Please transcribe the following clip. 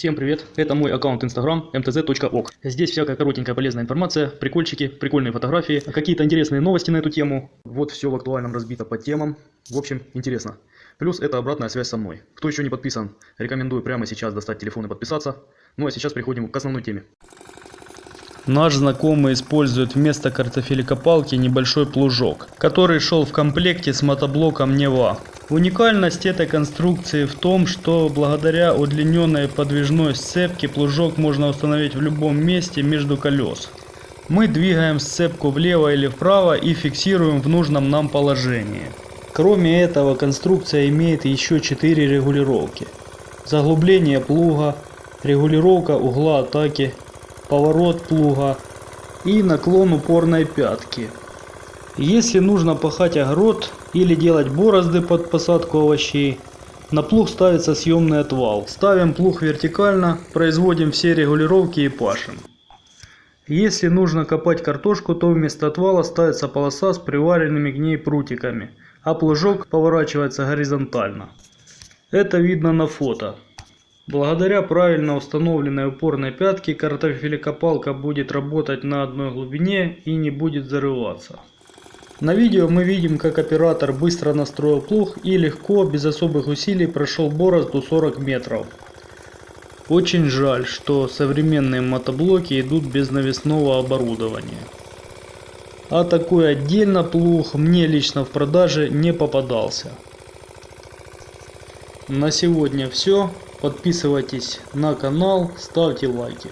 Всем привет, это мой аккаунт Instagram mtz.ok. Здесь всякая коротенькая полезная информация, прикольчики, прикольные фотографии, какие-то интересные новости на эту тему. Вот все в актуальном разбито по темам. В общем, интересно. Плюс это обратная связь со мной. Кто еще не подписан, рекомендую прямо сейчас достать телефон и подписаться. Ну а сейчас переходим к основной теме. Наш знакомый использует вместо картофелекопалки небольшой плужок, который шел в комплекте с мотоблоком Нева. Уникальность этой конструкции в том, что благодаря удлиненной подвижной сцепке плужок можно установить в любом месте между колес. Мы двигаем сцепку влево или вправо и фиксируем в нужном нам положении. Кроме этого конструкция имеет еще 4 регулировки. Заглубление плуга, регулировка угла атаки, поворот плуга и наклон упорной пятки. Если нужно пахать огород или делать борозды под посадку овощей, на плуг ставится съемный отвал. Ставим плуг вертикально, производим все регулировки и пашем. Если нужно копать картошку, то вместо отвала ставится полоса с приваренными к ней прутиками, а плужок поворачивается горизонтально. Это видно на фото. Благодаря правильно установленной упорной пятке картофелекопалка будет работать на одной глубине и не будет зарываться. На видео мы видим как оператор быстро настроил плуг и легко, без особых усилий прошел борозду 40 метров. Очень жаль, что современные мотоблоки идут без навесного оборудования. А такой отдельно плуг мне лично в продаже не попадался. На сегодня все. Подписывайтесь на канал, ставьте лайки.